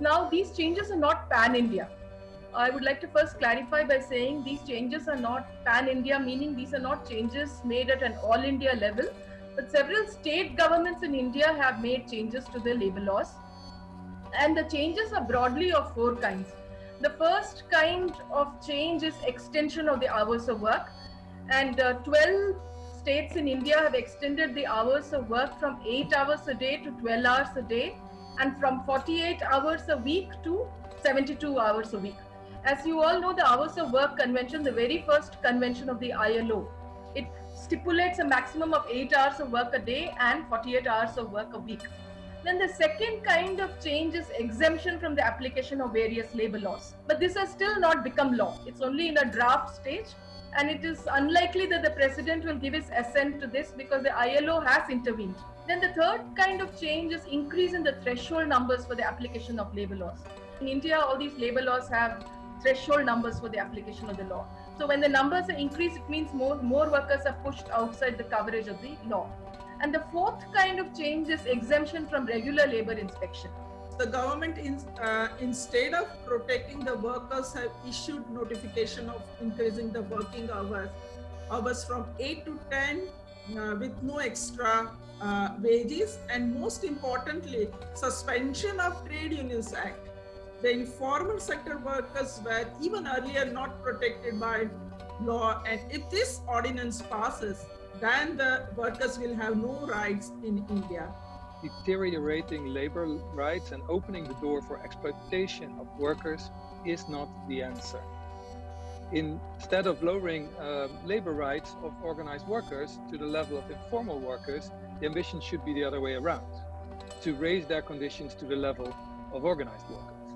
Now, these changes are not pan-India. I would like to first clarify by saying these changes are not pan-India, meaning these are not changes made at an all-India level, but several state governments in India have made changes to their labor laws. And the changes are broadly of four kinds. The first kind of change is extension of the hours of work. And uh, 12 states in India have extended the hours of work from 8 hours a day to 12 hours a day and from 48 hours a week to 72 hours a week. As you all know, the Hours of Work Convention, the very first convention of the ILO, it stipulates a maximum of 8 hours of work a day and 48 hours of work a week. Then the second kind of change is exemption from the application of various labor laws. But this has still not become law. It's only in a draft stage and it is unlikely that the president will give his assent to this because the ILO has intervened. Then the third kind of change is increase in the threshold numbers for the application of labor laws. In India, all these labor laws have threshold numbers for the application of the law. So when the numbers are increased, it means more, more workers are pushed outside the coverage of the law. And the fourth kind of change is exemption from regular labor inspection. The government, in, uh, instead of protecting the workers, have issued notification of increasing the working hours, hours from 8 to 10 uh, with no extra uh, wages and most importantly, suspension of Trade Unions Act. The informal sector workers were even earlier not protected by law and if this ordinance passes, then the workers will have no rights in India. Deteriorating labor rights and opening the door for exploitation of workers is not the answer. Instead of lowering uh, labor rights of organized workers to the level of informal workers, the ambition should be the other way around, to raise their conditions to the level of organized workers.